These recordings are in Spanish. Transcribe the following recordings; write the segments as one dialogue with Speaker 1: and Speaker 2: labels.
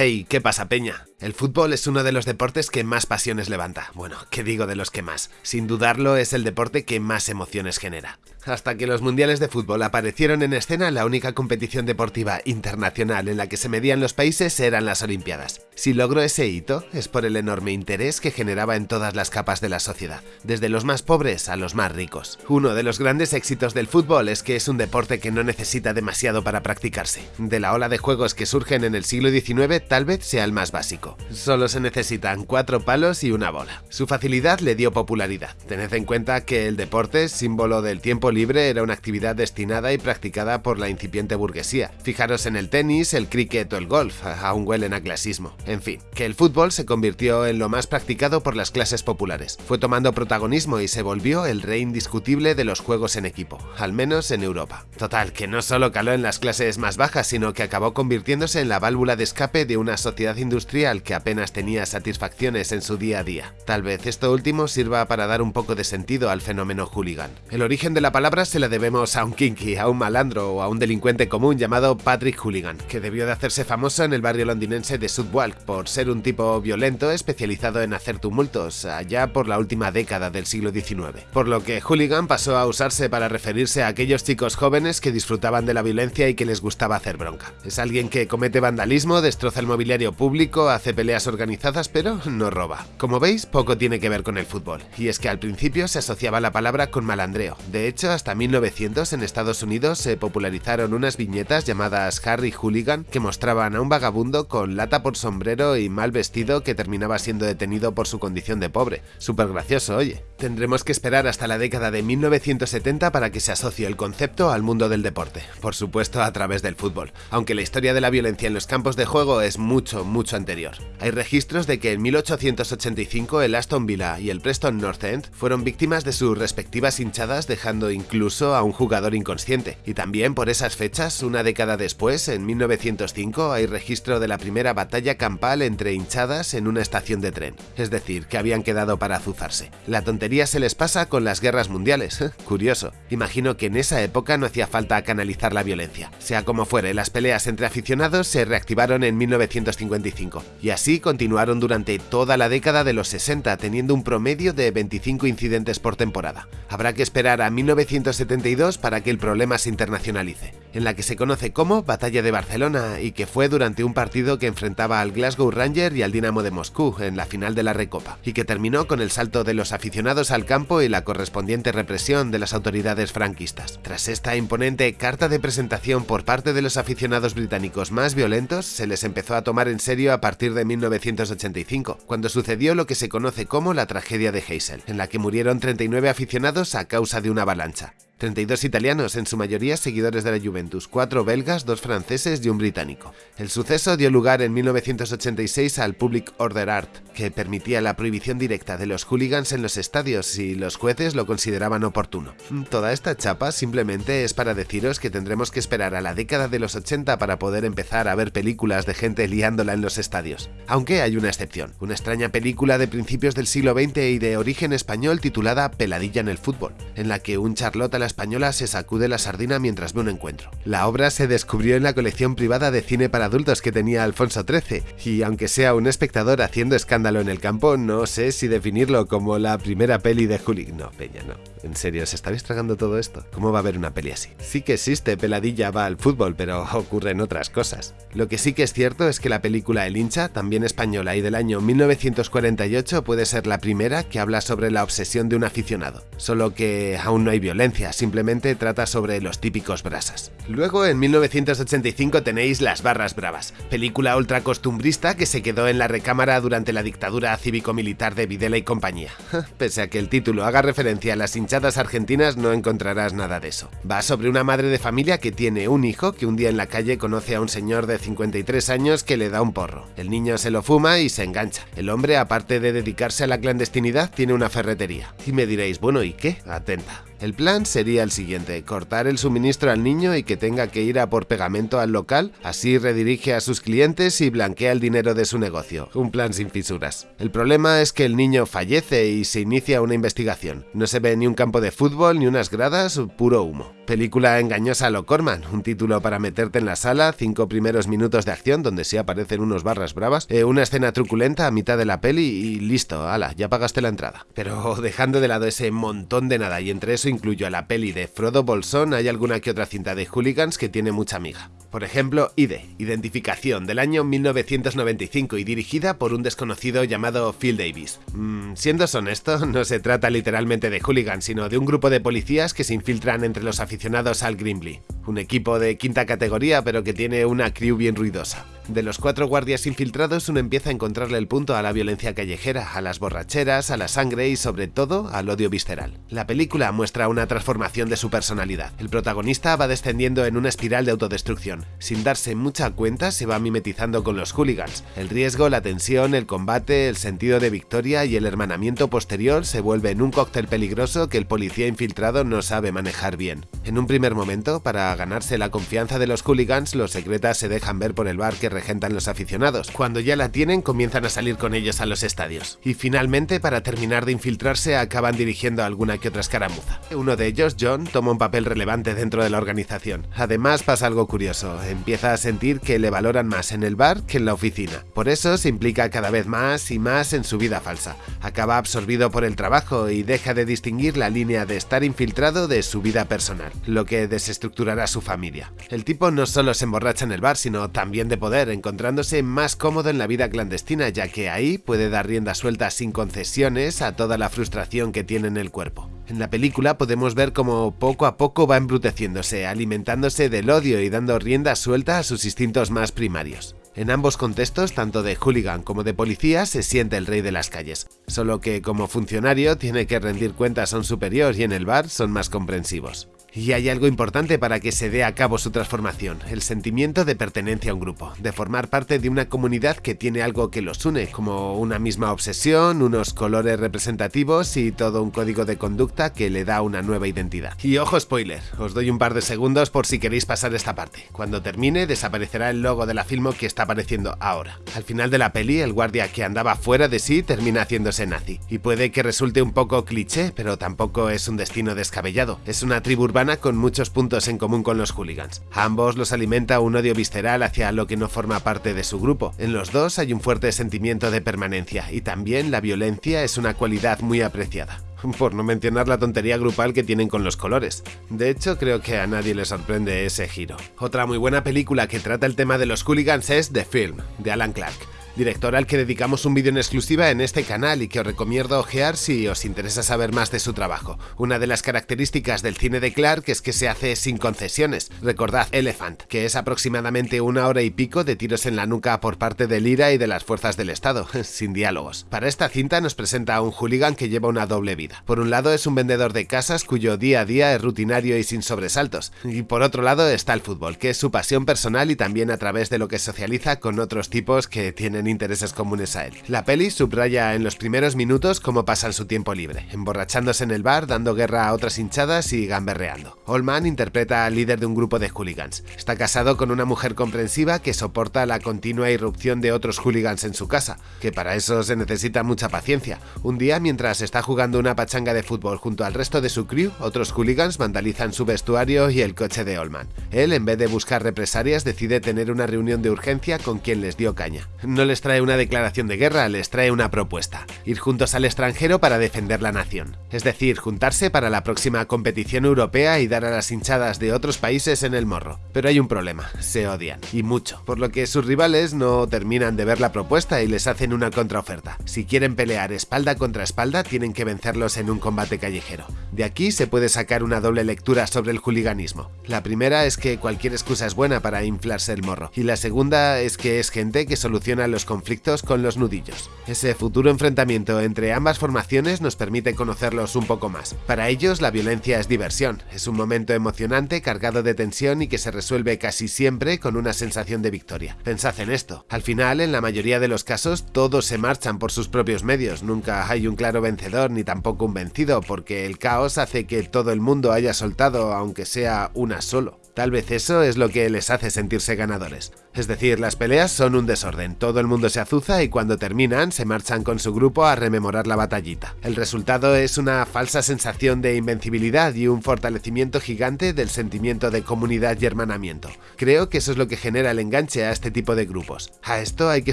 Speaker 1: Hey, ¿qué pasa, Peña? El fútbol es uno de los deportes que más pasiones levanta. Bueno, ¿qué digo de los que más? Sin dudarlo, es el deporte que más emociones genera. Hasta que los mundiales de fútbol aparecieron en escena, la única competición deportiva internacional en la que se medían los países eran las Olimpiadas. Si logró ese hito, es por el enorme interés que generaba en todas las capas de la sociedad, desde los más pobres a los más ricos. Uno de los grandes éxitos del fútbol es que es un deporte que no necesita demasiado para practicarse. De la ola de juegos que surgen en el siglo XIX, tal vez sea el más básico. Solo se necesitan cuatro palos y una bola. Su facilidad le dio popularidad. Tened en cuenta que el deporte, símbolo del tiempo libre, era una actividad destinada y practicada por la incipiente burguesía. Fijaros en el tenis, el cricket o el golf, aún huelen a clasismo. En fin, que el fútbol se convirtió en lo más practicado por las clases populares. Fue tomando protagonismo y se volvió el rey indiscutible de los juegos en equipo, al menos en Europa. Total, que no solo caló en las clases más bajas, sino que acabó convirtiéndose en la válvula de escape de una sociedad industrial que apenas tenía satisfacciones en su día a día. Tal vez esto último sirva para dar un poco de sentido al fenómeno hooligan. El origen de la palabra se la debemos a un kinky, a un malandro o a un delincuente común llamado Patrick Hooligan, que debió de hacerse famoso en el barrio londinense de Southwark por ser un tipo violento especializado en hacer tumultos, allá por la última década del siglo XIX. Por lo que hooligan pasó a usarse para referirse a aquellos chicos jóvenes que disfrutaban de la violencia y que les gustaba hacer bronca. Es alguien que comete vandalismo, destroza el mobiliario público, hace peleas organizadas pero no roba. Como veis, poco tiene que ver con el fútbol, y es que al principio se asociaba la palabra con malandreo. De hecho, hasta 1900 en Estados Unidos se popularizaron unas viñetas llamadas Harry Hooligan que mostraban a un vagabundo con lata por sombrero y mal vestido que terminaba siendo detenido por su condición de pobre. Súper gracioso, oye. Tendremos que esperar hasta la década de 1970 para que se asocie el concepto al mundo del deporte, por supuesto a través del fútbol, aunque la historia de la violencia en los campos de juego es mucho, mucho anterior. Hay registros de que en 1885 el Aston Villa y el Preston North End fueron víctimas de sus respectivas hinchadas dejando incluso a un jugador inconsciente. Y también por esas fechas, una década después, en 1905, hay registro de la primera batalla campal entre hinchadas en una estación de tren, es decir, que habían quedado para azuzarse. La tontería se les pasa con las guerras mundiales, curioso. Imagino que en esa época no hacía falta canalizar la violencia. Sea como fuere, las peleas entre aficionados se reactivaron en 1955, y así continuaron durante toda la década de los 60, teniendo un promedio de 25 incidentes por temporada. Habrá que esperar a 1972 para que el problema se internacionalice, en la que se conoce como Batalla de Barcelona y que fue durante un partido que enfrentaba al Glasgow Ranger y al Dinamo de Moscú en la final de la Recopa, y que terminó con el salto de los aficionados al campo y la correspondiente represión de las autoridades franquistas. Tras esta imponente carta de presentación por parte de los aficionados británicos más violentos, se les empezó a tomar en serio a partir de 1985, cuando sucedió lo que se conoce como la tragedia de Heysel, en la que murieron 39 aficionados a causa de una avalancha. 32 italianos, en su mayoría seguidores de la Juventus, 4 belgas, 2 franceses y un británico. El suceso dio lugar en 1986 al Public Order Art, que permitía la prohibición directa de los hooligans en los estadios si los jueces lo consideraban oportuno. Toda esta chapa simplemente es para deciros que tendremos que esperar a la década de los 80 para poder empezar a ver películas de gente liándola en los estadios. Aunque hay una excepción, una extraña película de principios del siglo XX y de origen español titulada Peladilla en el fútbol, en la que un Charlotte a la española se sacude la sardina mientras ve un encuentro. La obra se descubrió en la colección privada de cine para adultos que tenía Alfonso XIII, y aunque sea un espectador haciendo escándalo en el campo, no sé si definirlo como la primera peli de Juli. No, Peña, no. En serio, ¿os estabais tragando todo esto? ¿Cómo va a haber una peli así? Sí que existe, Peladilla va al fútbol, pero ocurren otras cosas. Lo que sí que es cierto es que la película El hincha, también española y del año 1948, puede ser la primera que habla sobre la obsesión de un aficionado. Solo que aún no hay violencia, simplemente trata sobre los típicos brasas. Luego, en 1985 tenéis Las Barras Bravas, película ultra costumbrista que se quedó en la recámara durante la dictadura cívico-militar de Videla y compañía. Pese a que el título haga referencia a las hinchadas argentinas, no encontrarás nada de eso. Va sobre una madre de familia que tiene un hijo que un día en la calle conoce a un señor de 53 años que le da un porro. El niño se lo fuma y se engancha. El hombre, aparte de dedicarse a la clandestinidad, tiene una ferretería. Y me diréis, bueno, ¿y qué? Atenta. El plan sería el siguiente, cortar el suministro al niño y que tenga que ir a por pegamento al local, así redirige a sus clientes y blanquea el dinero de su negocio. Un plan sin fisuras. El problema es que el niño fallece y se inicia una investigación. No se ve ni un campo de fútbol ni unas gradas, puro humo. Película engañosa lo Corman, un título para meterte en la sala, cinco primeros minutos de acción donde sí aparecen unos barras bravas, eh, una escena truculenta a mitad de la peli y listo, ala, ya pagaste la entrada. Pero dejando de lado ese montón de nada y entre eso incluyo a la peli de Frodo Bolsón, hay alguna que otra cinta de hooligans que tiene mucha amiga. Por ejemplo, IDE, Identificación, del año 1995 y dirigida por un desconocido llamado Phil Davis. Mm, siendo honesto, no se trata literalmente de hooligans, sino de un grupo de policías que se infiltran entre los aficionados al Grimbley, un equipo de quinta categoría pero que tiene una crew bien ruidosa. De los cuatro guardias infiltrados uno empieza a encontrarle el punto a la violencia callejera, a las borracheras, a la sangre y sobre todo al odio visceral. La película muestra una transformación de su personalidad. El protagonista va descendiendo en una espiral de autodestrucción. Sin darse mucha cuenta se va mimetizando con los hooligans. El riesgo, la tensión, el combate, el sentido de victoria y el hermanamiento posterior se vuelven un cóctel peligroso que el policía infiltrado no sabe manejar bien. En un primer momento, para ganarse la confianza de los hooligans, los secretas se dejan ver por el bar que regentan los aficionados. Cuando ya la tienen, comienzan a salir con ellos a los estadios. Y finalmente, para terminar de infiltrarse, acaban dirigiendo alguna que otra escaramuza. Uno de ellos, John, toma un papel relevante dentro de la organización. Además, pasa algo curioso. Empieza a sentir que le valoran más en el bar que en la oficina. Por eso se implica cada vez más y más en su vida falsa. Acaba absorbido por el trabajo y deja de distinguir la línea de estar infiltrado de su vida personal, lo que desestructurará su familia. El tipo no solo se emborracha en el bar, sino también de poder encontrándose más cómodo en la vida clandestina, ya que ahí puede dar rienda suelta sin concesiones a toda la frustración que tiene en el cuerpo. En la película podemos ver cómo poco a poco va embruteciéndose, alimentándose del odio y dando rienda suelta a sus instintos más primarios. En ambos contextos, tanto de hooligan como de policía, se siente el rey de las calles, solo que como funcionario tiene que rendir cuentas a un superior y en el bar son más comprensivos. Y hay algo importante para que se dé a cabo su transformación, el sentimiento de pertenencia a un grupo, de formar parte de una comunidad que tiene algo que los une, como una misma obsesión, unos colores representativos y todo un código de conducta que le da una nueva identidad. Y ojo spoiler, os doy un par de segundos por si queréis pasar esta parte. Cuando termine desaparecerá el logo de la filmo que está apareciendo ahora. Al final de la peli, el guardia que andaba fuera de sí termina haciéndose nazi. Y puede que resulte un poco cliché, pero tampoco es un destino descabellado. Es una tribu urbana con muchos puntos en común con los hooligans. A ambos los alimenta un odio visceral hacia lo que no forma parte de su grupo. En los dos hay un fuerte sentimiento de permanencia y también la violencia es una cualidad muy apreciada por no mencionar la tontería grupal que tienen con los colores. De hecho, creo que a nadie le sorprende ese giro. Otra muy buena película que trata el tema de los hooligans es The Film, de Alan Clark director al que dedicamos un vídeo en exclusiva en este canal y que os recomiendo ojear si os interesa saber más de su trabajo. Una de las características del cine de Clark es que se hace sin concesiones. Recordad Elephant, que es aproximadamente una hora y pico de tiros en la nuca por parte del IRA y de las fuerzas del Estado, sin diálogos. Para esta cinta nos presenta a un hooligan que lleva una doble vida. Por un lado es un vendedor de casas cuyo día a día es rutinario y sin sobresaltos. Y por otro lado está el fútbol, que es su pasión personal y también a través de lo que socializa con otros tipos que tienen intereses comunes a él. La peli subraya en los primeros minutos cómo pasan su tiempo libre, emborrachándose en el bar, dando guerra a otras hinchadas y gamberreando. Oldman interpreta al líder de un grupo de hooligans. Está casado con una mujer comprensiva que soporta la continua irrupción de otros hooligans en su casa, que para eso se necesita mucha paciencia. Un día, mientras está jugando una pachanga de fútbol junto al resto de su crew, otros hooligans vandalizan su vestuario y el coche de Oldman. Él, en vez de buscar represalias, decide tener una reunión de urgencia con quien les dio caña. No les trae una declaración de guerra, les trae una propuesta. Ir juntos al extranjero para defender la nación. Es decir, juntarse para la próxima competición europea y dar a las hinchadas de otros países en el morro. Pero hay un problema, se odian. Y mucho. Por lo que sus rivales no terminan de ver la propuesta y les hacen una contraoferta. Si quieren pelear espalda contra espalda, tienen que vencerlos en un combate callejero. De aquí se puede sacar una doble lectura sobre el juliganismo. La primera es que cualquier excusa es buena para inflarse el morro. Y la segunda es que es gente que soluciona los conflictos con los nudillos. Ese futuro enfrentamiento entre ambas formaciones nos permite conocerlos un poco más. Para ellos la violencia es diversión, es un momento emocionante cargado de tensión y que se resuelve casi siempre con una sensación de victoria. Pensad en esto, al final en la mayoría de los casos todos se marchan por sus propios medios, nunca hay un claro vencedor ni tampoco un vencido porque el caos hace que todo el mundo haya soltado aunque sea una solo. Tal vez eso es lo que les hace sentirse ganadores. Es decir, las peleas son un desorden, todo el mundo se azuza y cuando terminan se marchan con su grupo a rememorar la batallita. El resultado es una falsa sensación de invencibilidad y un fortalecimiento gigante del sentimiento de comunidad y hermanamiento. Creo que eso es lo que genera el enganche a este tipo de grupos. A esto hay que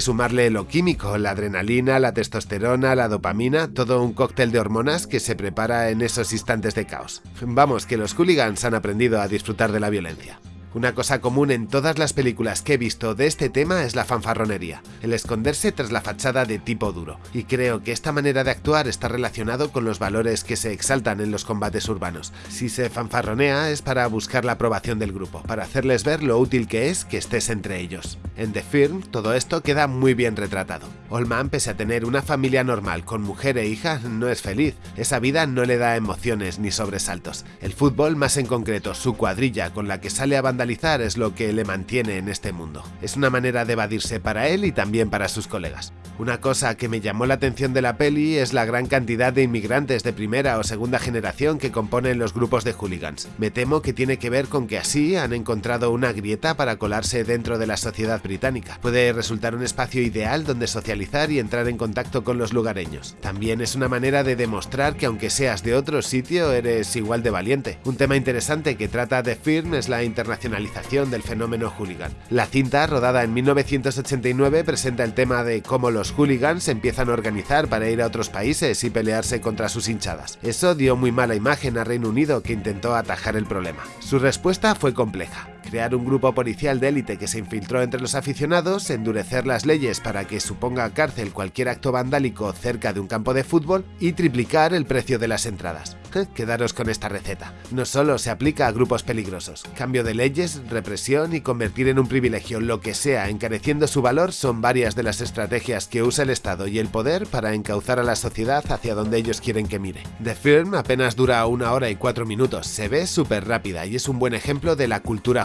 Speaker 1: sumarle lo químico, la adrenalina, la testosterona, la dopamina, todo un cóctel de hormonas que se prepara en esos instantes de caos. Vamos, que los hooligans han aprendido a disfrutar de la violencia. Una cosa común en todas las películas que he visto de este tema es la fanfarronería, el esconderse tras la fachada de tipo duro, y creo que esta manera de actuar está relacionado con los valores que se exaltan en los combates urbanos. Si se fanfarronea es para buscar la aprobación del grupo, para hacerles ver lo útil que es que estés entre ellos. En The Firm todo esto queda muy bien retratado. Oldman, pese a tener una familia normal con mujer e hija, no es feliz. Esa vida no le da emociones ni sobresaltos. El fútbol, más en concreto su cuadrilla con la que sale a vandalizar es lo que le mantiene en este mundo. Es una manera de evadirse para él y también para sus colegas. Una cosa que me llamó la atención de la peli es la gran cantidad de inmigrantes de primera o segunda generación que componen los grupos de hooligans. Me temo que tiene que ver con que así han encontrado una grieta para colarse dentro de la sociedad británica. Puede resultar un espacio ideal donde socializar y entrar en contacto con los lugareños. También es una manera de demostrar que aunque seas de otro sitio eres igual de valiente. Un tema interesante que trata de Firm es la internacionalización del fenómeno hooligan. La cinta, rodada en 1989, presenta el tema de cómo los hooligans empiezan a organizar para ir a otros países y pelearse contra sus hinchadas. Eso dio muy mala imagen a Reino Unido que intentó atajar el problema. Su respuesta fue compleja crear un grupo policial de élite que se infiltró entre los aficionados, endurecer las leyes para que suponga cárcel cualquier acto vandálico cerca de un campo de fútbol y triplicar el precio de las entradas. Quedaros con esta receta. No solo se aplica a grupos peligrosos. Cambio de leyes, represión y convertir en un privilegio lo que sea encareciendo su valor son varias de las estrategias que usa el Estado y el poder para encauzar a la sociedad hacia donde ellos quieren que mire. The Firm apenas dura una hora y cuatro minutos, se ve súper rápida y es un buen ejemplo de la cultura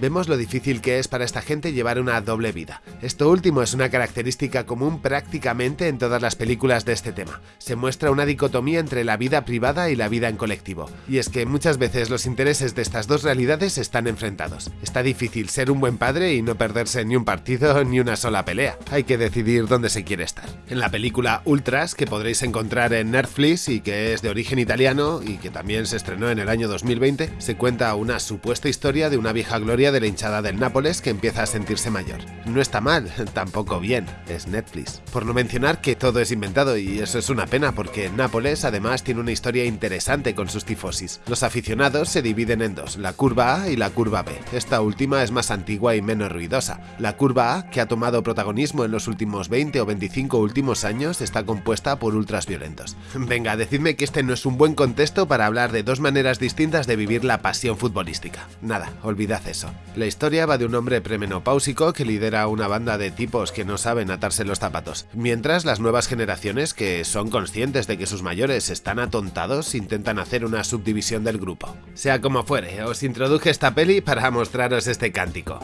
Speaker 1: Vemos lo difícil que es para esta gente llevar una doble vida. Esto último es una característica común prácticamente en todas las películas de este tema. Se muestra una dicotomía entre la vida privada y la vida en colectivo. Y es que muchas veces los intereses de estas dos realidades están enfrentados. Está difícil ser un buen padre y no perderse ni un partido ni una sola pelea. Hay que decidir dónde se quiere estar. En la película Ultras, que podréis encontrar en Netflix y que es de origen italiano y que también se estrenó en el año 2020, se cuenta una supuesta historia de una vieja gloria de la hinchada del Nápoles que empieza a sentirse mayor. No está mal, tampoco bien, es Netflix. Por no mencionar que todo es inventado y eso es una pena porque Nápoles además tiene una historia interesante con sus tifosis. Los aficionados se dividen en dos, la curva A y la curva B. Esta última es más antigua y menos ruidosa. La curva A, que ha tomado protagonismo en los últimos 20 o 25 últimos años, está compuesta por ultras violentos. Venga, decidme que este no es un buen contexto para hablar de dos maneras distintas de vivir la pasión futbolística. Nada, olvidad eso. La historia va de un hombre premenopáusico que lidera una banda de tipos que no saben atarse los zapatos, mientras las nuevas generaciones, que son conscientes de que sus mayores están atontados, intentan hacer una subdivisión del grupo. Sea como fuere, os introduje esta peli para mostraros este cántico.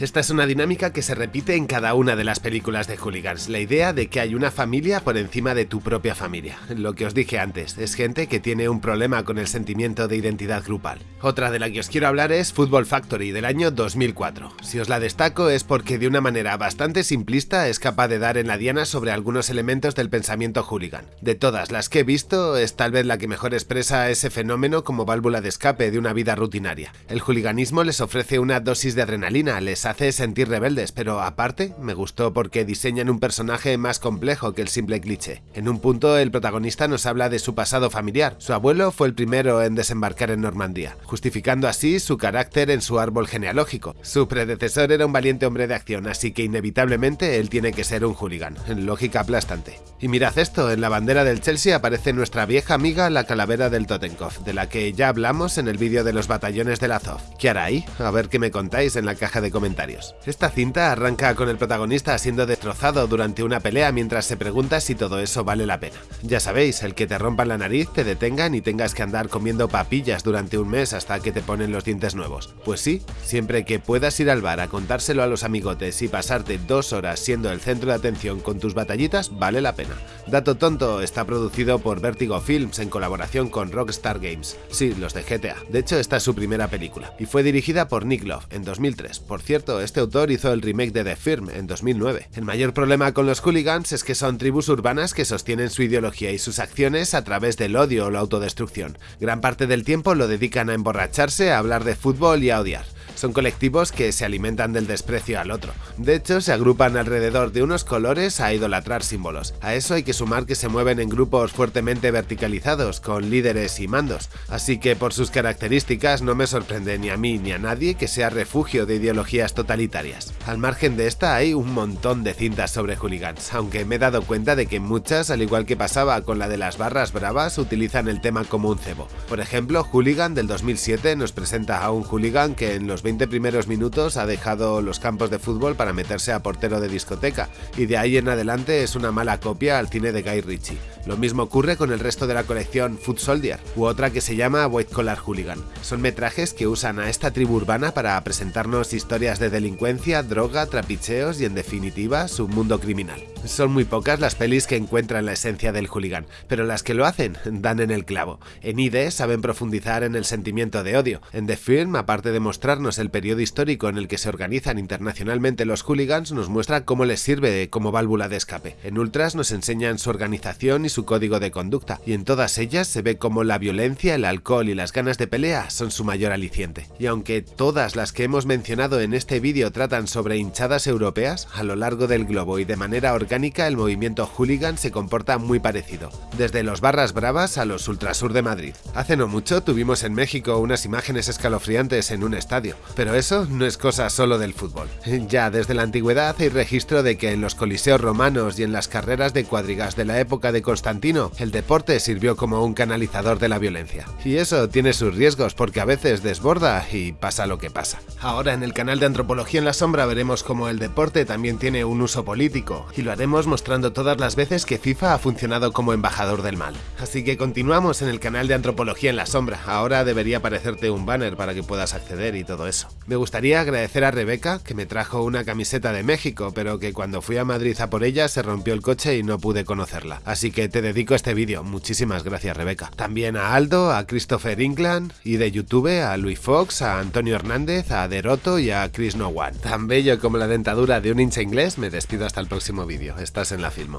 Speaker 1: Esta es una dinámica que se repite en cada una de las películas de hooligans, la idea de que hay una familia por encima de tu propia familia. Lo que os dije antes, es gente que tiene un problema con el sentimiento de identidad grupal. Otra de la que os quiero hablar es Football Factory del año 2004. Si os la destaco es porque de una manera bastante simplista es capaz de dar en la diana sobre algunos elementos del pensamiento hooligan. De todas las que he visto, es tal vez la que mejor expresa ese fenómeno como válvula de escape de una vida rutinaria. El hooliganismo les ofrece una dosis de adrenalina, les hace sentir rebeldes, pero aparte me gustó porque diseñan un personaje más complejo que el simple cliché. En un punto el protagonista nos habla de su pasado familiar. Su abuelo fue el primero en desembarcar en Normandía, justificando así su carácter en su árbol genealógico. Su predecesor era un valiente hombre de acción, así que inevitablemente él tiene que ser un hooligan. En lógica aplastante. Y mirad esto, en la bandera del Chelsea aparece nuestra vieja amiga la calavera del Totenkopf, de la que ya hablamos en el vídeo de los batallones de Azov. ¿Qué hará ahí? A ver qué me contáis en la caja de comentarios. Esta cinta arranca con el protagonista siendo destrozado durante una pelea mientras se pregunta si todo eso vale la pena. Ya sabéis, el que te rompan la nariz, te detengan y tengas que andar comiendo papillas durante un mes hasta que te ponen los dientes nuevos. Pues sí, siempre que puedas ir al bar a contárselo a los amigotes y pasarte dos horas siendo el centro de atención con tus batallitas, vale la pena. Dato tonto está producido por Vertigo Films en colaboración con Rockstar Games. Sí, los de GTA. De hecho, esta es su primera película. Y fue dirigida por Nick Love en 2003. Por cierto, este autor hizo el remake de The Firm en 2009. El mayor problema con los hooligans es que son tribus urbanas que sostienen su ideología y sus acciones a través del odio o la autodestrucción. Gran parte del tiempo lo dedican a emborracharse, a hablar de fútbol y a odiar. Son colectivos que se alimentan del desprecio al otro. De hecho, se agrupan alrededor de unos colores a idolatrar símbolos. A eso hay que sumar que se mueven en grupos fuertemente verticalizados, con líderes y mandos. Así que por sus características no me sorprende ni a mí ni a nadie que sea refugio de ideologías totalitarias. Al margen de esta hay un montón de cintas sobre hooligans, aunque me he dado cuenta de que muchas, al igual que pasaba con la de las barras bravas, utilizan el tema como un cebo. Por ejemplo, Hooligan del 2007 nos presenta a un hooligan que en los 20 primeros minutos ha dejado los campos de fútbol para meterse a portero de discoteca, y de ahí en adelante es una mala copia al cine de Guy Ritchie. Lo mismo ocurre con el resto de la colección Foot Soldier, u otra que se llama White Collar Hooligan. Son metrajes que usan a esta tribu urbana para presentarnos historias de delincuencia, droga, trapicheos y en definitiva su mundo criminal. Son muy pocas las pelis que encuentran la esencia del hooligan, pero las que lo hacen dan en el clavo. En ID saben profundizar en el sentimiento de odio. En The Film, aparte de mostrarnos el periodo histórico en el que se organizan internacionalmente los hooligans, nos muestra cómo les sirve como válvula de escape. En Ultras nos enseñan su organización y su código de conducta, y en todas ellas se ve cómo la violencia, el alcohol y las ganas de pelea son su mayor aliciente. Y aunque todas las que hemos mencionado en este vídeo tratan sobre hinchadas europeas, a lo largo del globo y de manera orgánica el movimiento hooligan se comporta muy parecido, desde los barras bravas a los ultrasur de Madrid. Hace no mucho tuvimos en México unas imágenes escalofriantes en un estadio, pero eso no es cosa solo del fútbol. Ya desde la antigüedad hay registro de que en los coliseos romanos y en las carreras de cuadrigas de la época de Constantino, el deporte sirvió como un canalizador de la violencia. Y eso tiene sus riesgos porque a veces desborda y pasa lo que pasa. Ahora en el canal de Antropología en la Sombra veremos cómo el deporte también tiene un uso político, y lo haremos mostrando todas las veces que FIFA ha funcionado como embajador del mal. Así que continuamos en el canal de Antropología en la Sombra, ahora debería aparecerte un banner para que puedas acceder y todo Me gustaría agradecer a Rebeca, que me trajo una camiseta de México, pero que cuando fui a Madrid a por ella se rompió el coche y no pude conocerla. Así que te dedico este vídeo, muchísimas gracias Rebeca. También a Aldo, a Christopher England y de YouTube a Luis Fox, a Antonio Hernández, a Deroto y a Chris No One. Tan bello como la dentadura de un hincha inglés, me despido hasta el próximo vídeo. Estás en la Filmo.